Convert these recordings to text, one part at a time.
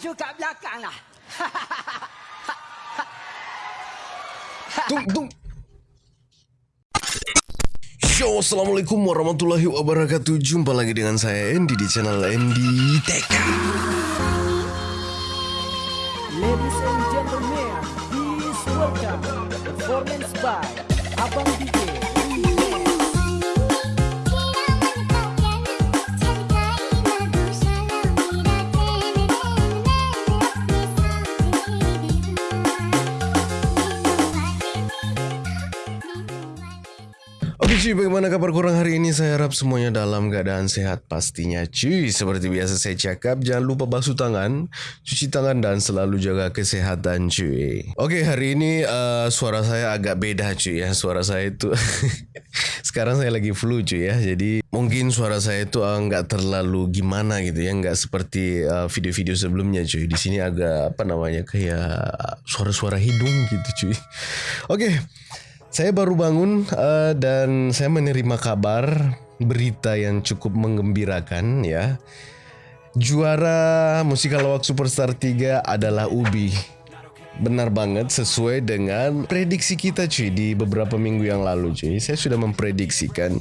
Tuju kat belakang lah. Yo, Assalamualaikum warahmatullahi wabarakatuh. Jumpa lagi dengan saya Andy di channel Andy Teka cuy, bagaimana kabar kurang hari ini? Saya harap semuanya dalam keadaan sehat pastinya cuy. Seperti biasa saya cakap, jangan lupa basuh tangan Cuci tangan dan selalu jaga kesehatan cuy. Oke, hari ini uh, suara saya agak beda cuy ya. Suara saya itu Sekarang saya lagi flu cuy ya. Jadi mungkin suara saya itu uh, nggak terlalu gimana gitu ya. Nggak seperti uh, video-video sebelumnya cuy. Di sini agak apa namanya kayak suara-suara hidung gitu cuy. Oke saya baru bangun uh, dan saya menerima kabar berita yang cukup menggembirakan ya. Juara Musikal Awak Superstar 3 adalah Ubi. Benar banget sesuai dengan prediksi kita cuy di beberapa minggu yang lalu cuy. Saya sudah memprediksikan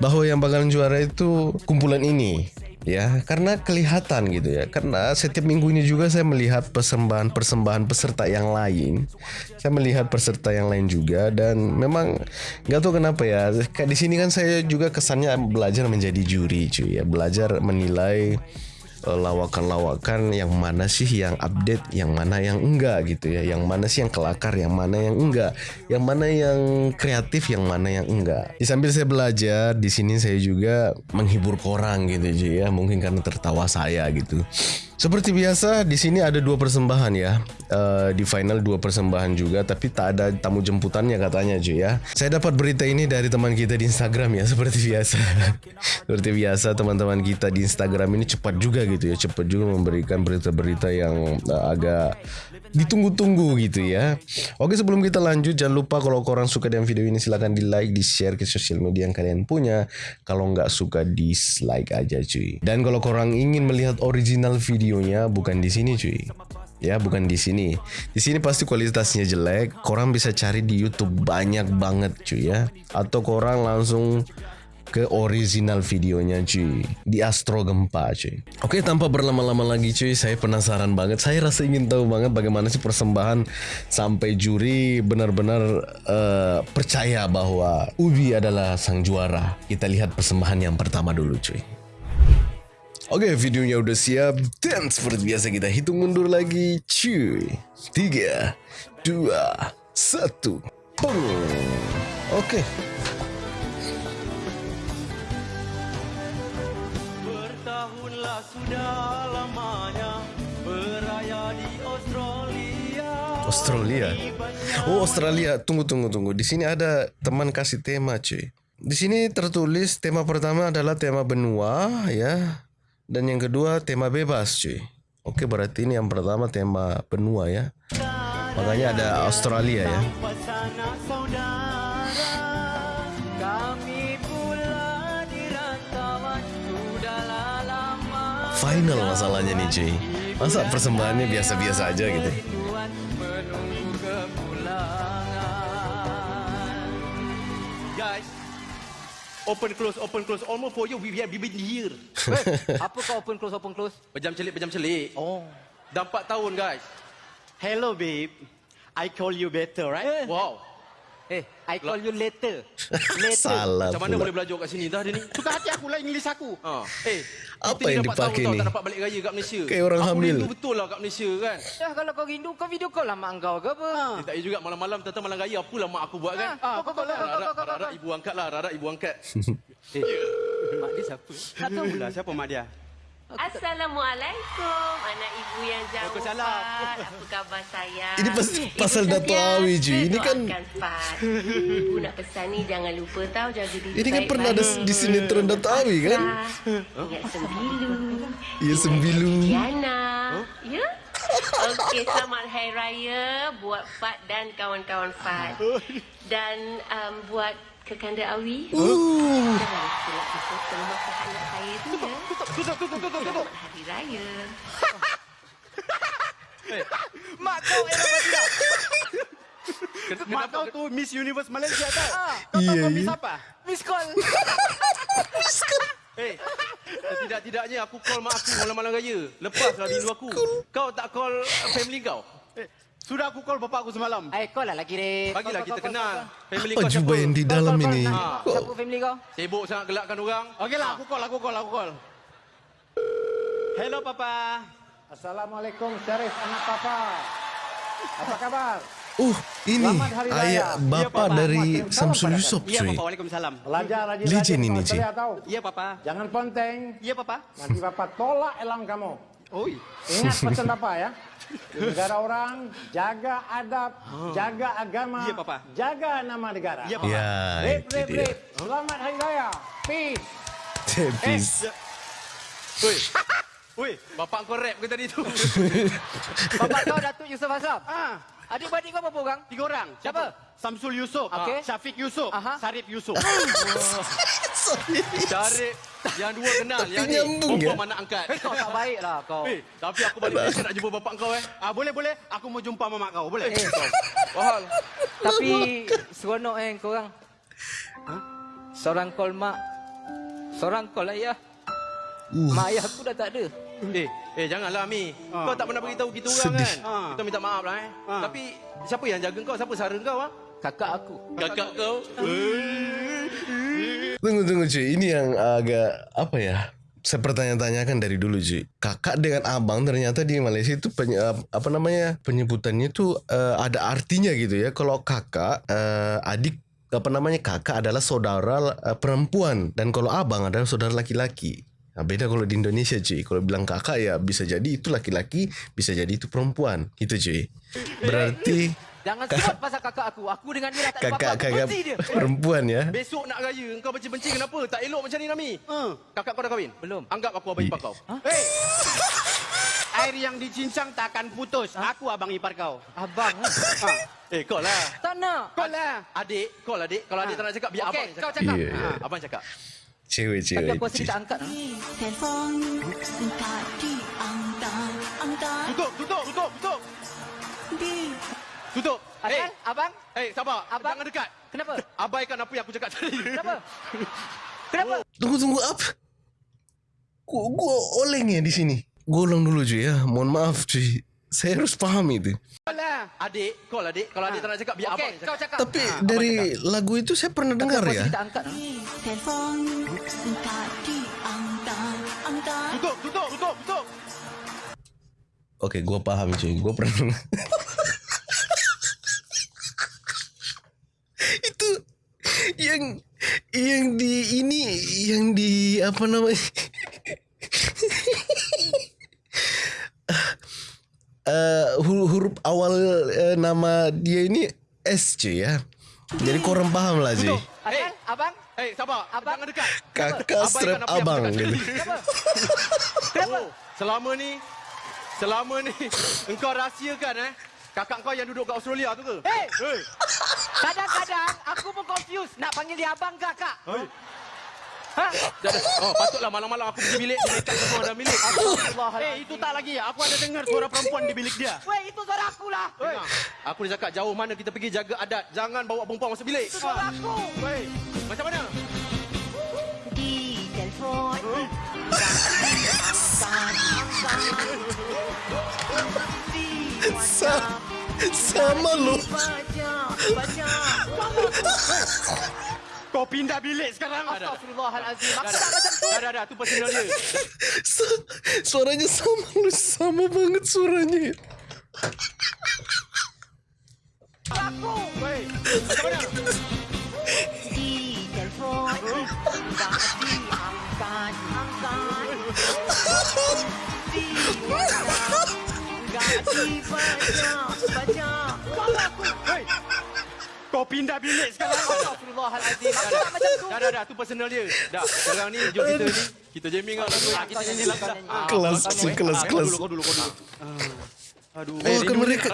bahwa yang bakalan juara itu kumpulan ini ya karena kelihatan gitu ya. Karena setiap minggu ini juga saya melihat persembahan-persembahan peserta yang lain. Saya melihat peserta yang lain juga dan memang nggak tahu kenapa ya. Di sini kan saya juga kesannya belajar menjadi juri cuy ya. Belajar menilai lawakan-lawakan yang mana sih yang update, yang mana yang enggak gitu ya, yang mana sih yang kelakar, yang mana yang enggak, yang mana yang kreatif, yang mana yang enggak. Di sambil saya belajar, di sini saya juga menghibur korang gitu ya, mungkin karena tertawa saya gitu. Seperti biasa di sini ada dua persembahan ya. Uh, di final dua persembahan juga tapi tak ada tamu jemputannya katanya cuy ya. Saya dapat berita ini dari teman kita di Instagram ya seperti biasa. seperti biasa teman-teman kita di Instagram ini cepat juga gitu ya, cepat juga memberikan berita-berita yang uh, agak ditunggu-tunggu gitu ya. Oke sebelum kita lanjut jangan lupa kalau korang suka dengan video ini silahkan di like, di share ke sosial media yang kalian punya. Kalau nggak suka dislike aja cuy. Dan kalau korang ingin melihat original videonya bukan di sini cuy. Ya bukan di sini. Di sini pasti kualitasnya jelek. Korang bisa cari di YouTube banyak banget cuy ya. Atau korang langsung ke original videonya cuy di Astro Gempa cuy. Oke tanpa berlama-lama lagi cuy, saya penasaran banget. Saya rasa ingin tahu banget bagaimana sih persembahan sampai juri benar-benar uh, percaya bahwa Ubi adalah sang juara. Kita lihat persembahan yang pertama dulu cuy. Oke videonya udah siap dan seperti biasa kita hitung mundur lagi cuy. Tiga, dua, satu, boom. Oke. Bertahunlah sudah lamanya beraya di Australia. Australia. Oh Australia. Tunggu tunggu tunggu. Di sini ada teman kasih tema cuy. Di sini tertulis tema pertama adalah tema benua ya. Dan yang kedua tema bebas cuy. Oke berarti ini yang pertama tema benua ya. Makanya ada Australia ya. Final masalahnya nih cuy. Masa persembahannya biasa-biasa aja gitu. Open close, open close. Almost for you, we have been here. Apa kau open close open close? Pejam celik, pejam celik. Oh. Dah 4 tahun, guys. Hello, babe. I call you better, right? Wow. Eh, I call you later. Later. Salah Macam mana pula. boleh belajar kat sini dah dia ni? Suka hati aku lah English aku. Ha. Eh, Apa yang dah empat dipakai tahun tau ni? Tak dapat balik raya kat Malaysia. Kayak orang Aku hamil. rindu betul lah kat Malaysia kan. Dah kalau kau rindu kau video call lah mak kau ke apa? Eh, tak payah juga malam-malam tentang malam raya apalah mak aku buat kan. Ah, kau kau kau kau kau ibu angkat lah, harap ibu angkat. Eh, mak dia siapa? Tak tahu pula siapa mak dia. Assalamualaikum anak ibu yang jauh Waalaikumsalam. Fat. Apa khabar sayang? Ini pasti Ibu pasal Dato' Awi, Ji. Ini kan-. Ibu nak pesan ni jangan lupa tahu jaga diri Ini kan pernah ada di sinetron Dato' Awi kan? Ingat sembilu. Ya sembilu. Diana. Ya? Okey, selamat Hari Raya buat Fat dan kawan-kawan Fat. Dan um, buat Kekanda Awi. Uh. Jangan silap foto masa anak saya tu ya. Tutup, tutup, tutup, tutup. Selamat Hari Raya. Mak kau era Badira. Mak kau tu Miss Universe Malaysia tau. Ah, Kau tahu kau Miss apa? Miss call. Eh, tidak-tidaknya aku call mak aku malam-malam raya. Lepaslah rindu aku. Kau tak call family kau? Eh, sudah aku call bapak aku semalam. Eh, call lah lagi, Rip. Bagilah Call, kita call, call, kenal. call, Family Apa kau siapa? jumpa yang di dalam ini? Ah. Siapa family kau? Sibuk sangat gelakkan orang. Okeylah, aku call, aku call, aku call. Hello papa. Assalamualaikum Syarif anak papa. Apa kabar? Oh, ini ayah Iya, bapa Papa. dari Samsul Yusof Iya cuy. papa, waalaikumsalam. Belajar rajin Legend rajin ini, tahu. Iya papa. Jangan ponteng. Iya papa. Nanti papa tolak elang kamu. Oi. Ingat pesan papa ya. Di negara orang, jaga adab, jaga agama, Iya, Papa. jaga nama negara. Iya papa. Ya, Rip, rip, dia. rip. Selamat Hari Raya. Peace. Tepis. Woi. Woi, bapak kau rap ke tadi tu? Bapak kau Datuk Yusof Aslam. Ah, Adik-beradik kau berapa orang? tiga orang. Siapa? Samsul Yusof, Okey. Syafiq Yusof, Aha. Sarip Yusof. Cari yang dua kenal. Tapi yang ni nyambung, ya? anak angkat. Kau tak baik lah kau. Eh, tapi aku balik Malaysia nak jumpa bapak kau eh. ah, boleh boleh. Aku mau jumpa mamak kau. Boleh? Eh, Wahal. Tapi seronok eh korang. Seorang call mak. Seorang call ayah. Mak ayah aku dah tak ada. Eh, eh janganlah Mi. Ah. Kau tak pernah beritahu kita orang Sedih. kan. Ah. Kita minta maaf lah eh. Ah. Tapi siapa yang jaga kau? Siapa sara kau ah? Kakak aku. Kakak kau. Tunggu tunggu cuy, ini yang agak apa ya? Saya pertanya-tanyakan dari dulu cuy. Kakak dengan abang ternyata di Malaysia itu penye, apa namanya penyebutannya itu eh, ada artinya gitu ya. Kalau kakak eh, adik apa namanya kakak adalah saudara eh, perempuan dan kalau abang adalah saudara laki-laki. Nah, beda kalau di Indonesia cuy. Kalau bilang kakak ya bisa jadi itu laki-laki, bisa jadi itu perempuan. Gitu cuy. Berarti Jangan sebut pasal kakak aku. Aku dengan dia dah tak ada kakak apa-apa. Kakak benci dia. perempuan ya. Besok nak raya kau benci-benci kenapa? Tak elok macam ni Nami. Ah. Kakak kau dah kahwin? Belum. Anggap aku abang ipar kau. Hey. Air yang dicincang tak akan putus. Aku abang ipar kau. Abang. ah. Ah. Eh, kau lah. Tak nak. Kau lah. Adik, kau lah adik. Kalau adik tak nak cakap, biar Okey, abang kau cakap. cakap. Iya. Ha, abang cakap. Tapi Cewek-cewek. aku rasa tak angkat. Telefon tak diangkat, angkat Tutup, tutup, tutup, tutup. di Tutup. Asal? Eh, Abang? eh, sabar. Abang? Jangan dekat. Kenapa? Abaikan apa yang aku cakap tadi. Kenapa? Kenapa? Tunggu tunggu apa? Gua, gua oleng ya di sini. Gua ulang dulu cuy ya. Mohon maaf cuy. Saya harus paham itu. Kau lah. Adik, kau lah adik. Kalau adik tak nak cakap, biar Okey, abang kau cakap. cakap. Tapi dari lagu itu saya pernah dengar Tapi ya. tak angkat. Telefon tak diangkat, angkat Tutup, tutup, tutup, tutup. Oke, gua paham cuy. Gua pernah dengar. itu yang yang di ini yang di apa namanya? Eh, huruf, huruf awal eh, nama dia ini S cuy ya. Jadi korang paham lah cuy. Asal? Abang? Eh, sabar. Abang? Jangan dekat. Kakak strap abang gitu. Kenapa? Kenapa? Oh, selama ni, selama ni, engkau rahsiakan eh. Kakak kau yang duduk kat Australia tu ke? Hey! Hey. Kadang-kadang aku pun confused. Nak panggil dia abang ke kakak? Ha? Oh, patutlah malam-malam aku pergi bilik, dia ikat semua dalam bilik. Eh, itu tak lagi. Aku ada dengar suara perempuan di bilik dia. Weh, itu suara aku lah. Dengar. Aku dah cakap jauh mana kita pergi jaga adat. Jangan bawa perempuan masuk bilik. Itu suara aku. Hey, macam mana? di telefon Sa- sama lu. baca, baca Kau pindah bilik sekarang. Astagfirullahalazim. Aku Dah, tak dah. macam tu. Dah, dah, dah. Tu personal dia. Suaranya sama lu sama banget suaranya. Aku. Macam mana? di telefon angkat di Hey, Kau pindah bilik sekarang. Astagfirullahalazim. Aku dah, tak macam tu. dah, dah, dah. Tu personal dia. Dah, sekarang ni jom kita ni. Kita jamming lah lagu. Ah, Kita nyanyi lagu dah. Ah, Kelas, kelas, Ah, kelas. Kau dulu, kau dulu, kau dulu. Aduh, Oh, kan mereka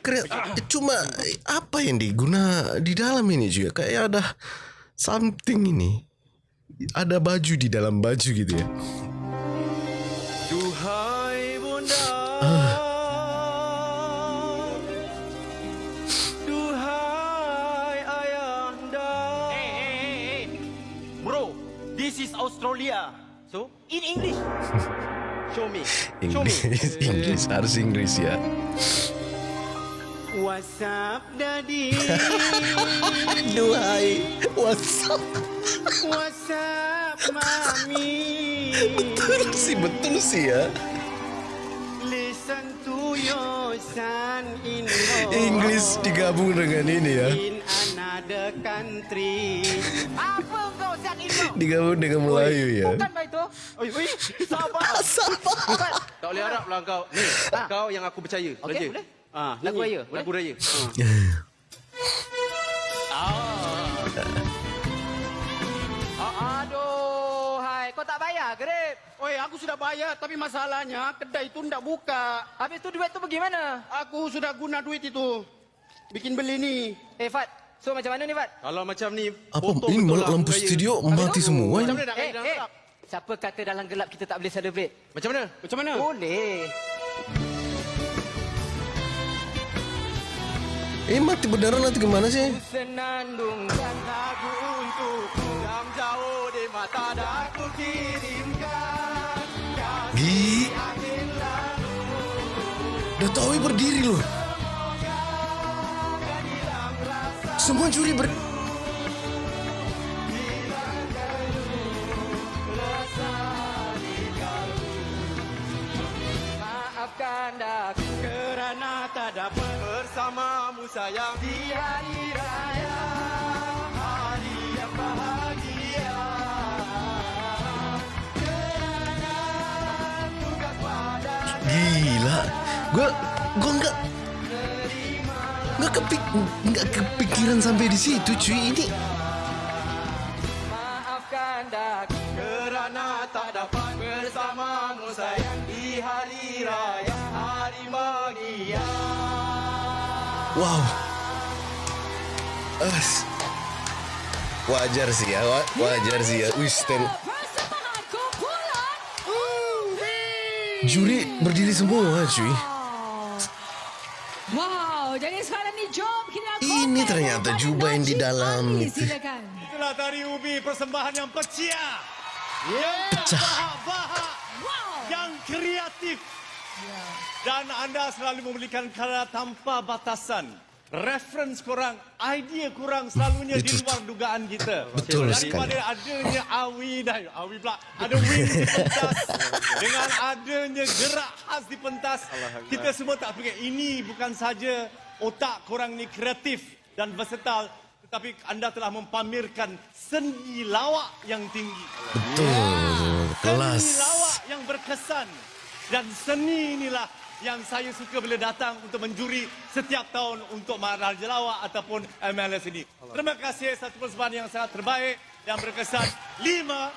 keren. Cuma eh, apa yang diguna di dalam ini juga kayak ada something ini. Ada baju di dalam baju gitu ya. Australia. So, In English. show me. Show me. Inggris harus Inggris ya. What's up, Daddy? Duhai, WhatsApp. What's up, Mommy? Betul sih, betul sih ya. Listen to your son in Inggris digabung dengan ini ya. in another country. Apa kau? Digabung dengan Melayu ya. Bukan baik tu. Oi, oi, sabar. Bukan. Tak boleh harap lah kau. Ni, kau yang aku percaya. Okey, boleh. Ah, Lagu raya. Boleh? Lagu raya. Ah, Aduh, hai. Kau tak bayar ke, Rip? Oi, aku sudah bayar tapi masalahnya kedai itu tidak buka. Habis tu duit tu pergi mana? Aku sudah guna duit itu. Bikin beli ni. Eh, Fat. So, macam mana ni, Fat? Kalau macam ni, Apa ini lah lampu studio mati semua Macam ya? mana nak Eh, eh. gelap? Siapa kata dalam gelap kita tak boleh celebrate? Macam mana? Macam mana? Boleh. Eh mati beneran nanti gimana sih? Senandung dan Lagu untukku yang jauh di mata dan aku kirimkan. Gi. Udah tahu berdiri loh. Semua juri ber... maafkan aku. Kerana tak dapat bersamamu sayang di hari raya. Hari yang bahagia. Kerana tugas pada Gila. Gua gua enggak enggak kepikiran sampai di situ cuy ini. Maafkan aku. Kerana tak dapat bersamamu sayang di hari raya hari bahagia. Wow. As. Wajar sih ya, wa- wajar sih ya. Wih, kumpulan Juri berdiri semua cuy. Wow, jadi sekarang ni jom kita Ini ternyata jubah yang di dalam itu. Silakan. Itulah tari ubi persembahan yang pecah. Yang Pecah. bahak-bahak. Wow. Yang kreatif. Dan anda selalu memberikan karya tanpa batasan. Reference korang, idea korang selalunya di luar dugaan kita. Betul Daripada sekali. adanya awi dah, awi pula, ada wing di pentas. dengan adanya gerak khas di pentas. Kita semua tak fikir, ini bukan saja otak korang ni kreatif dan versatile. Tetapi anda telah mempamerkan seni lawak yang tinggi. Betul. Kelas. Seni lawak yang berkesan. Dan seni inilah yang saya suka bila datang untuk menjuri setiap tahun untuk Maharaja Lawak ataupun MLS ini. Terima kasih satu persembahan yang sangat terbaik yang berkesan. Lima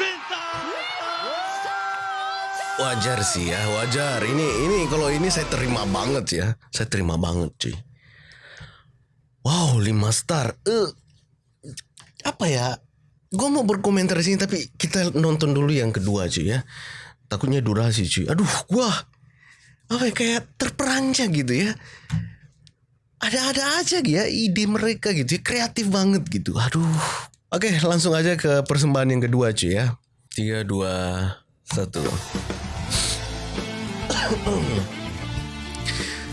bintang. Wajar sih ya, wajar. Ini ini kalau ini saya terima banget ya. Saya terima banget cuy. Wow, 5 star. Eh apa ya? Gue mau berkomentar di sini tapi kita nonton dulu yang kedua cuy ya. Takutnya durasi cuy. Aduh, gua apa ya, kayak terperanjat gitu ya. Ada-ada aja ya ide mereka gitu ya. Kreatif banget gitu. Aduh. Oke, langsung aja ke persembahan yang kedua cuy ya. 3 2 1.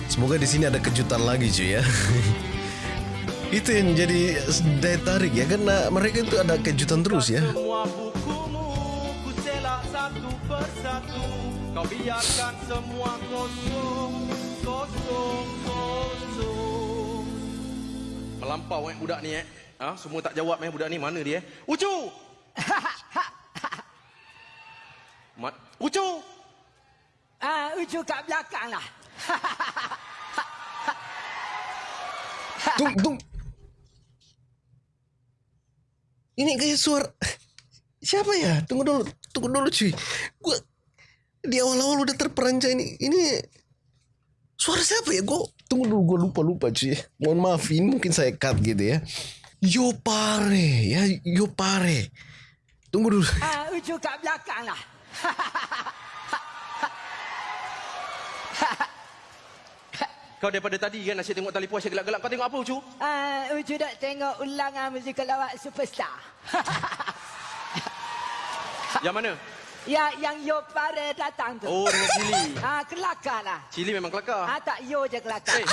Semoga di sini ada kejutan lagi cuy ya. itu yang jadi daya tarik ya karena mereka itu ada kejutan terus ya. Semua bukumu ku selak satu persatu. Kau biarkan semua kosong, kosong, kosong. Melampau eh budak ni eh. Ha, semua tak jawab eh budak ni. Mana dia eh? Ucu! Mat, Ucu! Ah, ujuk kat belakang lah. Tung tung. Ini kayak suara siapa ya? Tunggu dulu, tunggu dulu cuy. Gua di awal-awal udah terperanjat ini. Ini suara siapa ya? Gua tunggu dulu, gua lupa lupa cuy. Mohon maaf, ini mungkin saya cut gitu ya. Yo pare ya, yo pare. Tunggu dulu. Ah, ujuk kat belakang lah. Kau daripada tadi kan asyik tengok puas asyik gelap-gelap. Kau tengok apa Ucu? Ah, ujuk nak tengok ulangan musikal lawak superstar. Yang mana? Ya, yang yo pare datang tu. Oh, dengan cili. Ah, kelakar lah. Cili memang kelakar. Ah, tak yo je kelakar. Eh.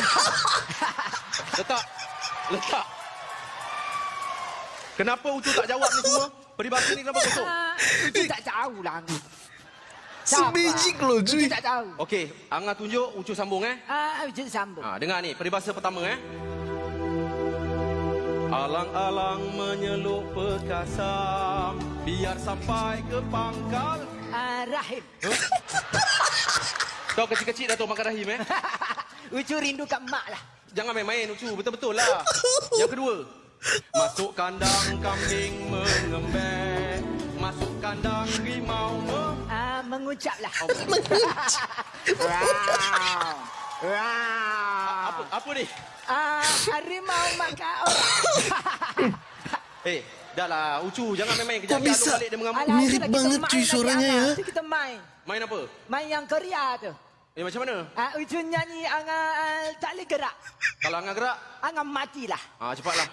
Letak. Letak. Kenapa Ucu tak jawab ni semua? Peribahasa ni kenapa kosong? Ah, Ucu tak tahu loh Ucu cuy. tak tahu. Okey, Angah tunjuk, Ucu sambung eh. Ah, Ucu sambung. Ha, dengar ni, peribahasa pertama eh. Alang-alang menyeluk perkasam biar sampai ke pangkal. Ah, Rahim. Kau kecil-kecil dah tahu makan rahim eh. Ucu rindu kat mak lah. Jangan main-main Ucu, betul-betul lah. Yang kedua, masuk kandang kambing mengembek, masuk kandang rimau meng... Ah, mengucap. Oh. Wow. Wow. Apa apa ni? Ah, harimau makan orang. Eh, dah lah Ucu, jangan main-main kejap bisa? balik dia mengamuk. Mirip banget, main cuy, suaranya, ya. Kita main. Main apa? Main yang Korea tu. Eh macam mana? Ah, Ucu nyanyi Angah ah, tak boleh gerak. Kalau Angah gerak, Angah matilah. ah cepatlah.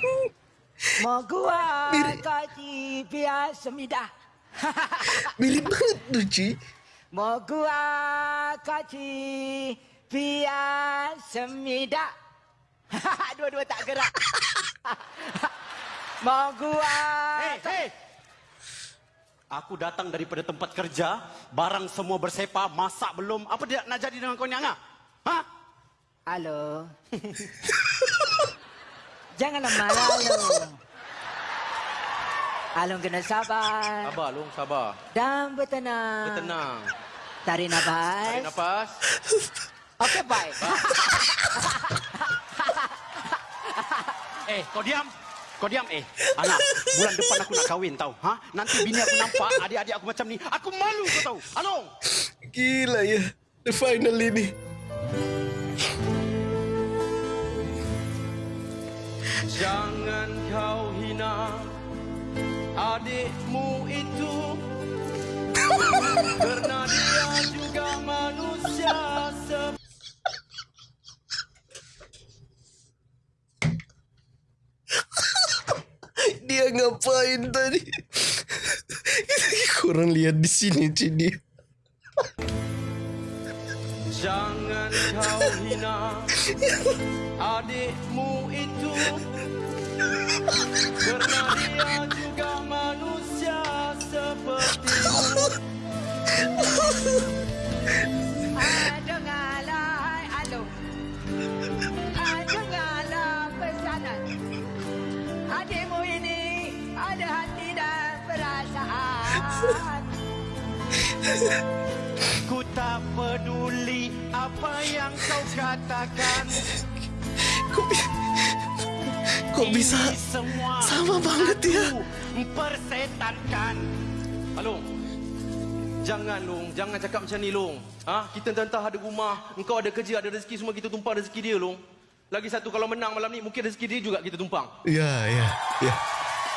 Mau gua kaji biar semidah. Mirip banget tuh cuy. Mau gua kaji biar semidah. Dua-dua tak gerak. Mau gua Hei, hei. Aku datang daripada tempat kerja, barang semua bersepa, masak belum. Apa dia nak jadi dengan kau ni, Angah? Ha? Halo. Janganlah marah lo. Alung kena sabar Sabar, Long, sabar. dan bertenang. Bertenang. Tarik nafas. Tarik nafas. Okey, baik. Eh, kau diam. Kau diam, eh. Angah, bulan depan aku nak kahwin tau. Ha? Nanti bini aku nampak adik-adik aku macam ni. Aku malu kau tahu. Along. Gila ya. The final ini. Jangan kau hina adikmu itu Kerana dia juga manusia Dia ngapain tadi? Kurang lihat di sini cuy dia. Jangan kau hina adikmu itu Kerana dia juga Ku tak peduli apa yang kau katakan. Kok, bi- kok bisa semua sama banget ya? Persetankan. Alung Jangan Long, jangan cakap macam ni Long ha? Kita entah-entah ada rumah Engkau ada kerja, ada rezeki Semua kita tumpang rezeki dia Long Lagi satu kalau menang malam ni Mungkin rezeki dia juga kita tumpang Ya, ya, ya.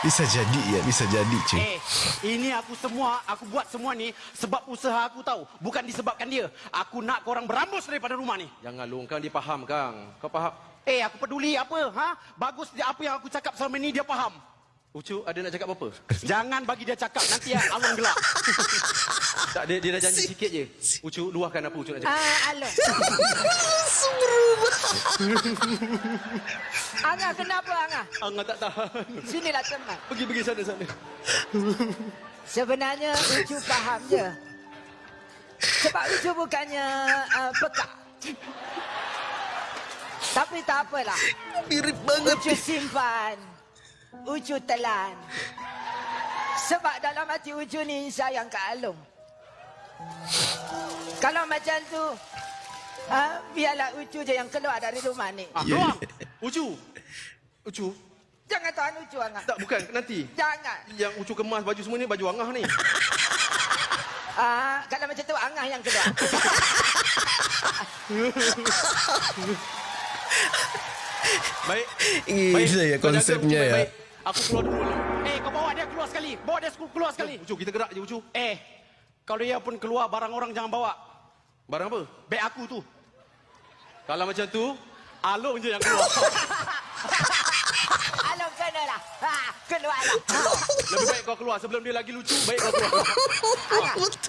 Bisa jadi ya, bisa jadi cuy. Eh, ini aku semua, aku buat semua ni sebab usaha aku tahu. Bukan disebabkan dia. Aku nak korang berambus daripada rumah ni. Jangan Long, Kang dia faham Kang Kau faham Eh, aku peduli apa? Ha? Bagus dia apa yang aku cakap selama ni dia faham. Ucu ada nak cakap apa? Jangan bagi dia cakap nanti ya alung gelap. Tak, dia, dia dah janji sikit je Ucu, luahkan apa Ucu nak cakap Ah, Alung. Angah, kenapa Angah? Angah tak tahan Sinilah tenang. Pergi-pergi sana-sana Sebenarnya Ucu faham je. Sebab Ucu bukannya uh, pekak. Tapi tak apalah. Mirip banget. Ucu simpan. Ucu telan. Sebab dalam hati Ucu ni sayang Kak Alung. Kalau macam tu, ha, biarlah Ucu je yang keluar dari rumah ni. Ah, Ya, keluar. Ucu Ucu Jangan tahan Ucu, Angah. Tak, bukan, nanti Jangan. Yang Ucu kemas baju semua ni Baju Angah ni Ah, kalau macam tu, Angah yang keluar. Baik Gila ya kau jaga konsepnya ya. baik-baik. Aku keluar dulu Long. Eh, kau bawa dia keluar sekali. Bawa dia keluar sekali. Ucu, kita gerak je Ucu Eh, kalau dia pun keluar barang orang jangan bawa. Barang apa? Beg aku tu. Kalau macam tu Alung je yang keluar Alung kenalah. Ha, keluarlah. Ha. Lebih baik kau keluar sebelum dia lagi lucu. Baik kau keluar.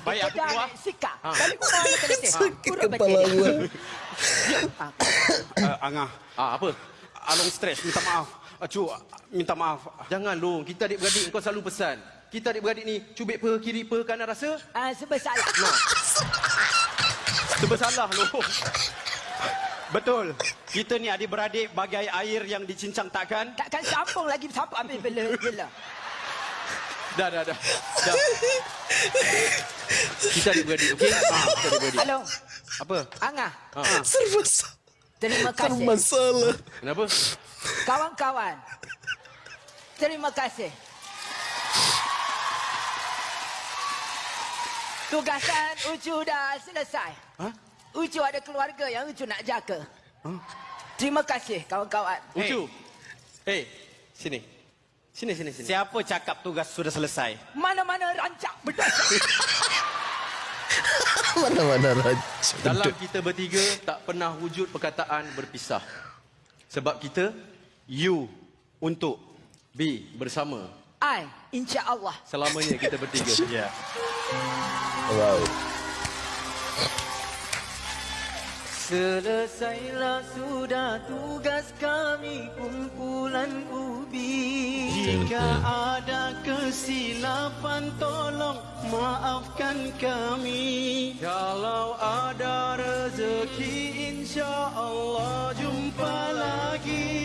Baik aku keluar. sikap. Balik rumah orang kena teh. Sakit kepala gua. Uh, Angah, Ah, apa? Along stres, minta maaf. Uh, Cu, minta maaf. Jangan long. Kita adik-beradik kau selalu pesan. Kita adik-beradik ni cubit pe kiri pe kanan rasa. Ah, sebab salah. Serba salah long. Betul. Kita ni adik-beradik bagai air yang dicincang takkan. Takkan sambung lagi siapa ambil bela bela. Dah, dah, dah. dah. Kita adik-beradik, okey? Ah, kita adik-beradik. Halo, Apa? Angah. Ah, Serba salah. Terima Serba kasih. masalah. kenapa? Kawan-kawan. Terima kasih. Tugasan Ucu dah selesai. Ha? Ucu ada keluarga yang Ucu nak jaga. Terima kasih kawan-kawan. Ucu. Hey, sini. Sini, sini, sini. Siapa cakap tugas sudah selesai? Mana-mana rancak berdasar. Mana-mana raja. Dalam kita bertiga tak pernah wujud perkataan berpisah. Sebab kita You untuk B bersama. I, insya Allah. Selamanya kita bertiga. Ya. Wow. Selesailah sudah tugas kami kumpulan ubi. Jika ada kesilapan tolong maafkan kami. Kalau ada rezeki insya Allah jumpa lagi.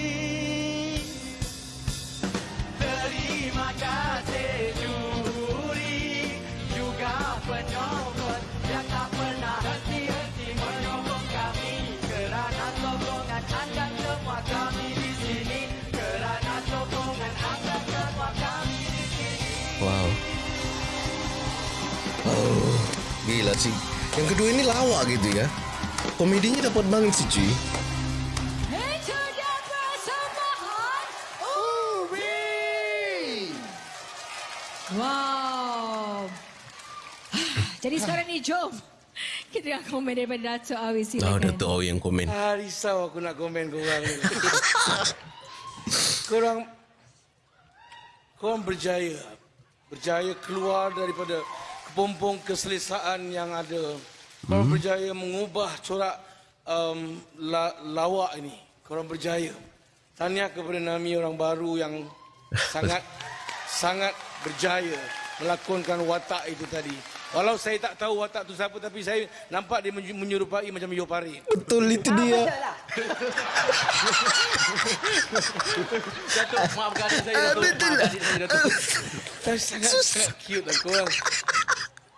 Gila sih. Yang kedua ini lawak gitu ya. Komedinya dapat banget sih cuy. Wow. Jadi sekarang ni jom. Kita akan komen daripada Dato' Awi Oh, silakan. Dato' Awi yang komen. Ah, risau aku nak komen korang ni. korang korang berjaya. Berjaya keluar daripada kepompong keselesaan yang ada. Korang berjaya mengubah corak um, la, lawak ini. Korang berjaya. Tahniah kepada Nami orang baru yang sangat sangat berjaya melakonkan watak itu tadi. Walau saya tak tahu watak tu siapa tapi saya nampak dia menyerupai macam Yopari. Betul itu Ah, dia. betul lah. Datuk, maafkan saya Datuk. Maafkan adik saya Datuk. Tapi sangat, sangat cute lah korang.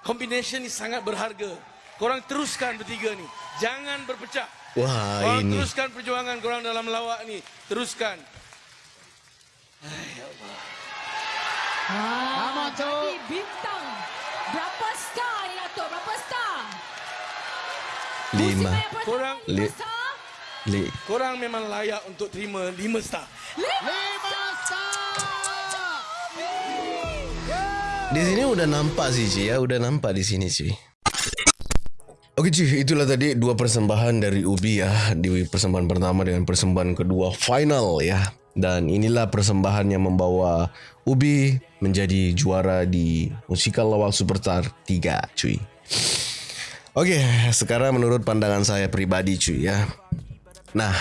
Combination ni sangat berharga. Korang teruskan bertiga ni. Jangan berpecah. Wah, Korang ini. teruskan perjuangan korang dalam lawak ni. Teruskan. Ah, jadi bintang. Berapa star ni Dato'? Berapa star? Lima. Korang- lima Li- star. Korang memang layak untuk terima lima star. Lima Di sini udah nampak sih cuy ya, udah nampak di sini cuy. Oke cuy, itulah tadi dua persembahan dari Ubi ya. Di persembahan pertama dengan persembahan kedua final ya. Dan inilah persembahan yang membawa Ubi menjadi juara di Musikal Lawak Superstar 3 cuy. Oke, sekarang menurut pandangan saya pribadi cuy ya. Nah,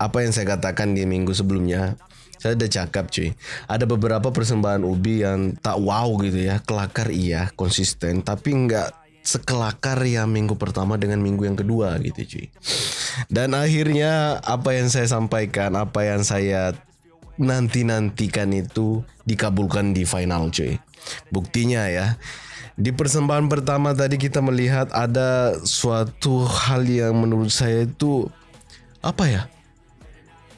apa yang saya katakan di minggu sebelumnya saya udah cakap cuy. Ada beberapa persembahan Ubi yang tak wow gitu ya. Kelakar iya, konsisten. Tapi nggak sekelakar yang minggu pertama dengan minggu yang kedua gitu cuy. Dan akhirnya apa yang saya sampaikan Apa yang saya nanti-nantikan itu dikabulkan di final cuy. Buktinya ya di persembahan pertama tadi kita melihat ada suatu hal yang menurut saya itu apa ya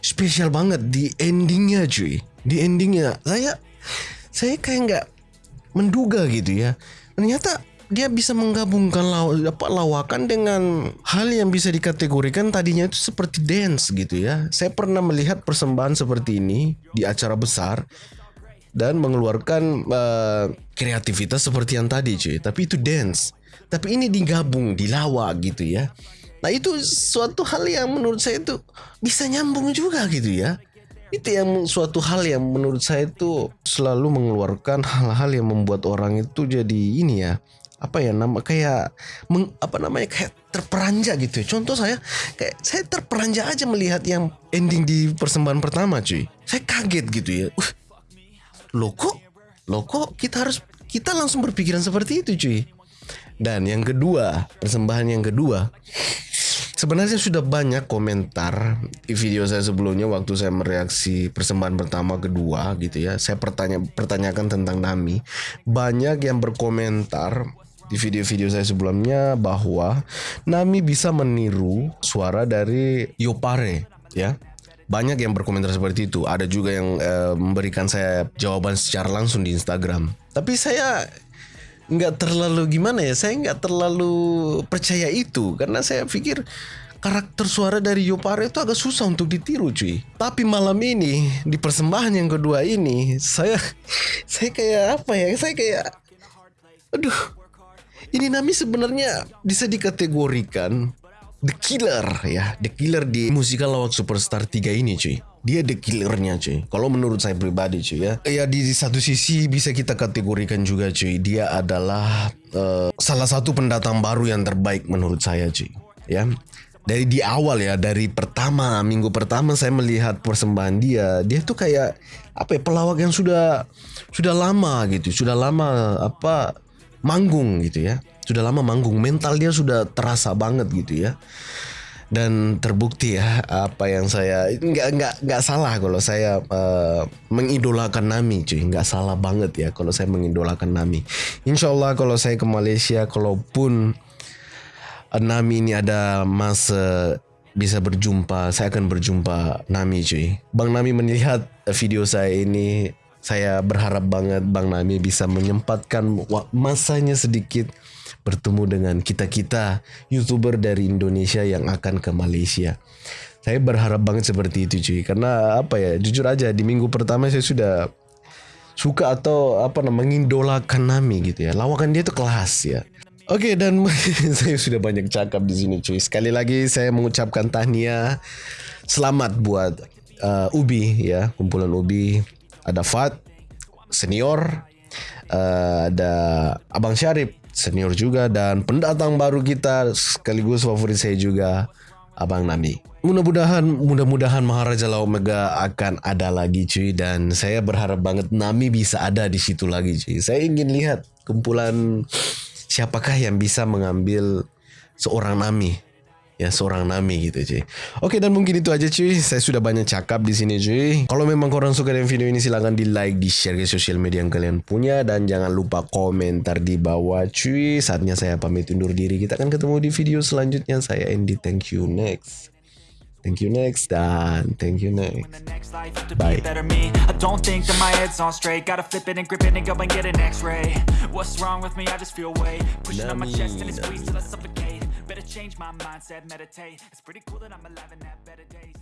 spesial banget di endingnya cuy. Di endingnya. Saya saya kayak nggak menduga gitu ya. Ternyata dia bisa menggabungkan law, apa, lawakan dengan hal yang bisa dikategorikan tadinya itu seperti dance gitu ya. Saya pernah melihat persembahan seperti ini di acara besar dan mengeluarkan uh, kreativitas seperti yang tadi cuy. Tapi itu dance. Tapi ini digabung dilawa gitu ya nah itu suatu hal yang menurut saya itu bisa nyambung juga gitu ya Itu yang suatu hal yang menurut saya itu selalu mengeluarkan hal-hal yang membuat orang itu jadi ini ya apa ya nama kayak meng, apa namanya kayak terperanjak gitu ya. Contoh saya kayak saya terperanjak aja melihat yang ending di persembahan pertama cuy. Saya kaget gitu ya. Uh, loh kok loh kok kita harus kita langsung berpikiran seperti itu cuy. Dan yang kedua, persembahan yang kedua Sebenarnya sudah banyak komentar di video saya sebelumnya waktu saya mereaksi persembahan pertama kedua gitu ya. Saya pertanya pertanyakan tentang Nami. Banyak yang berkomentar di video-video saya sebelumnya bahwa Nami bisa meniru suara dari Yopare ya. Banyak yang berkomentar seperti itu. Ada juga yang eh, memberikan saya jawaban secara langsung di Instagram. Tapi saya nggak terlalu gimana ya saya nggak terlalu percaya itu. Karena saya pikir karakter suara dari Yopare itu agak susah untuk ditiru cuy. Tapi malam ini di persembahan yang kedua ini saya saya kayak apa ya saya kayak aduh ini Nami sebenarnya bisa dikategorikan The Killer ya The Killer di musikal lawak Superstar 3 ini cuy dia the killernya cuy. Kalau menurut saya pribadi cuy ya. Ya di satu sisi bisa kita kategorikan juga cuy. Dia adalah uh, salah satu pendatang baru yang terbaik menurut saya cuy. Ya. Dari di awal ya dari pertama minggu pertama saya melihat persembahan dia dia tuh kayak apa ya pelawak yang sudah sudah lama gitu sudah lama apa manggung gitu ya. Sudah lama manggung. Mental dia sudah terasa banget gitu ya dan terbukti ya apa yang saya nggak nggak nggak salah kalau saya uh, mengidolakan Nami cuy. Nggak salah banget ya kalau saya mengidolakan Nami. Insya Allah kalau saya ke Malaysia kalaupun uh, Nami ini ada masa bisa berjumpa saya akan berjumpa Nami cuy. Bang Nami melihat video saya ini saya berharap banget Bang Nami bisa menyempatkan masanya sedikit bertemu dengan kita-kita YouTuber dari Indonesia yang akan ke Malaysia. Saya berharap banget seperti itu cuy karena apa ya jujur aja di minggu pertama saya sudah suka atau apa namanya mengindolakan Nami gitu ya. Lawakan dia tuh kelas ya. Oke okay, dan saya sudah banyak cakap di sini cuy. Sekali lagi saya mengucapkan tahniah selamat buat uh, Ubi ya, kumpulan Ubi. Ada Fat senior, uh, ada Abang Syarif senior juga dan pendatang baru kita sekaligus favorit saya juga Abang Nami. Mudah-mudahan mudah-mudahan Maharaja Lau Mega akan ada lagi cuy dan saya berharap banget Nami bisa ada di situ lagi cuy. Saya ingin lihat kumpulan siapakah yang bisa mengambil seorang Nami ya seorang Nami gitu cuy. Oke dan mungkin itu aja cuy. Saya sudah banyak cakap di sini cuy. Kalau memang korang suka dengan video ini silahkan di like, di share ke sosial media yang kalian punya dan jangan lupa komentar di bawah cuy. Saatnya saya pamit undur diri. Kita akan ketemu di video selanjutnya. Saya Andy. Thank you next. Thank you next dan thank you next. Bye. I don't think that my head's on straight. Gotta flip it and grip it and go and get an x-ray. What's wrong with me? I just feel weight. Pushing on my chest and it squeezes till I suffocate. Change my mindset, meditate. It's pretty cool that I'm alive and have better days